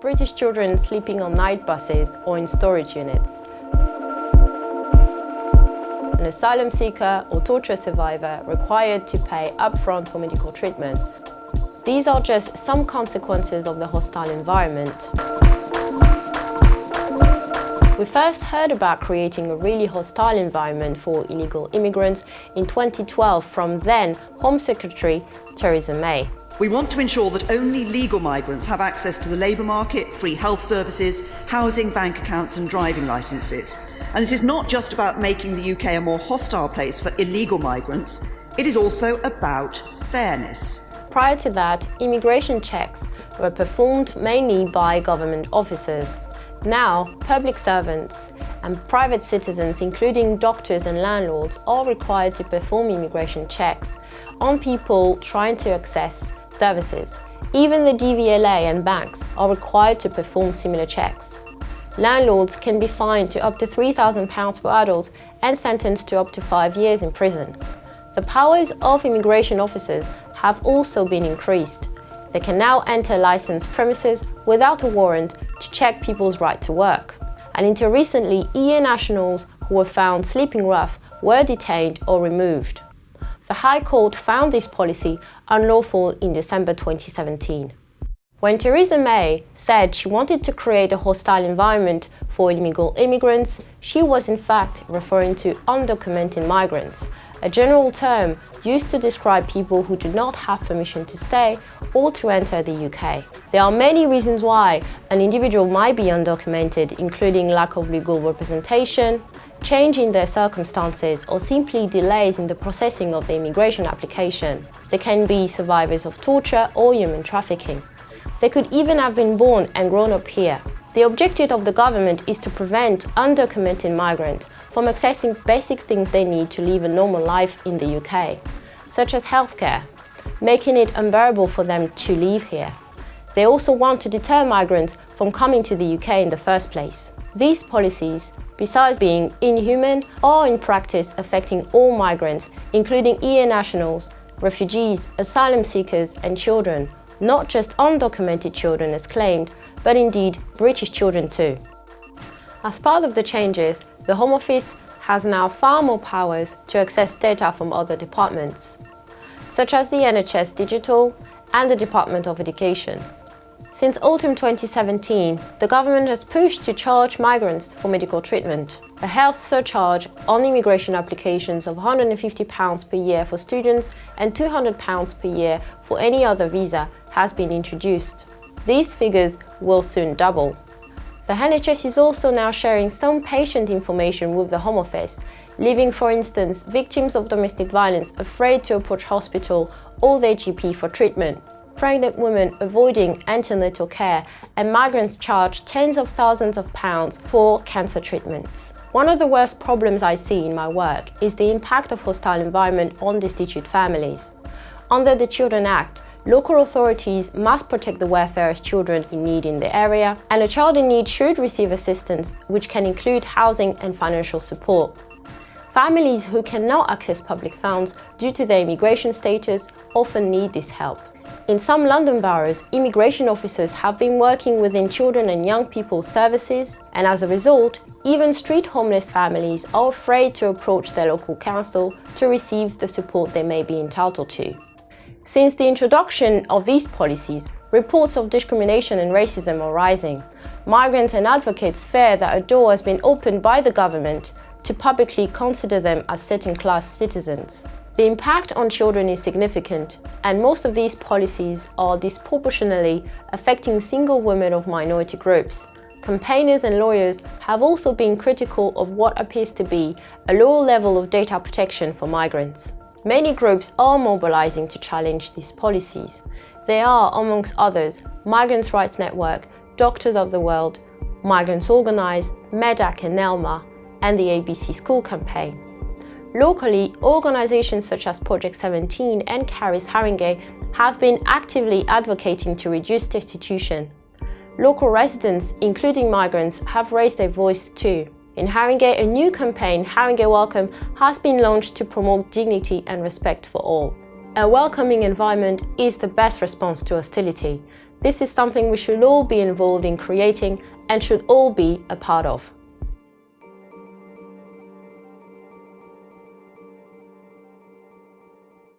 British children sleeping on night buses or in storage units. An asylum seeker or torture survivor required to pay upfront for medical treatment. These are just some consequences of the hostile environment. We first heard about creating a really hostile environment for illegal immigrants in 2012 from then Home Secretary Theresa May. We want to ensure that only legal migrants have access to the labour market, free health services, housing, bank accounts and driving licences. And this is not just about making the UK a more hostile place for illegal migrants, it is also about fairness. Prior to that, immigration checks were performed mainly by government officers. Now, public servants and private citizens, including doctors and landlords, are required to perform immigration checks on people trying to access services. Even the DVLA and banks are required to perform similar checks. Landlords can be fined to up to £3,000 per adult and sentenced to up to five years in prison. The powers of immigration officers have also been increased. They can now enter licensed premises without a warrant to check people's right to work. And until recently, EU nationals who were found sleeping rough were detained or removed. The High Court found this policy unlawful in December 2017. When Theresa May said she wanted to create a hostile environment for illegal immigrants, she was in fact referring to undocumented migrants, a general term used to describe people who do not have permission to stay or to enter the UK. There are many reasons why an individual might be undocumented, including lack of legal representation, change in their circumstances or simply delays in the processing of the immigration application. They can be survivors of torture or human trafficking. They could even have been born and grown up here. The objective of the government is to prevent undocumented migrants from accessing basic things they need to live a normal life in the UK, such as healthcare, making it unbearable for them to live here. They also want to deter migrants from coming to the UK in the first place. These policies, besides being inhuman, are in practice affecting all migrants, including EU nationals, refugees, asylum seekers and children, not just undocumented children as claimed, but indeed British children too. As part of the changes, the Home Office has now far more powers to access data from other departments, such as the NHS Digital and the Department of Education. Since autumn 2017, the government has pushed to charge migrants for medical treatment. A health surcharge on immigration applications of £150 per year for students and £200 per year for any other visa has been introduced. These figures will soon double. The NHS is also now sharing some patient information with the Home Office, leaving, for instance, victims of domestic violence afraid to approach hospital or their GP for treatment pregnant women avoiding antenatal care and migrants charge tens of thousands of pounds for cancer treatments. One of the worst problems I see in my work is the impact of hostile environment on destitute families. Under the Children Act, local authorities must protect the welfare of children in need in the area, and a child in need should receive assistance, which can include housing and financial support. Families who cannot access public funds due to their immigration status often need this help. In some London boroughs, immigration officers have been working within children and young people's services, and as a result, even street homeless families are afraid to approach their local council to receive the support they may be entitled to. Since the introduction of these policies, reports of discrimination and racism are rising. Migrants and advocates fear that a door has been opened by the government to publicly consider them as second-class citizens. The impact on children is significant, and most of these policies are disproportionately affecting single women of minority groups. Campaigners and lawyers have also been critical of what appears to be a lower level of data protection for migrants. Many groups are mobilizing to challenge these policies. They are, amongst others, Migrants' Rights Network, Doctors of the World, Migrants Organize, Medact and NELMA, and the ABC School Campaign. Locally, organizations such as Project 17 and Caris Haringey have been actively advocating to reduce destitution. Local residents, including migrants, have raised their voice too. In Haringey, a new campaign, Haringey Welcome, has been launched to promote dignity and respect for all. A welcoming environment is the best response to hostility. This is something we should all be involved in creating and should all be a part of.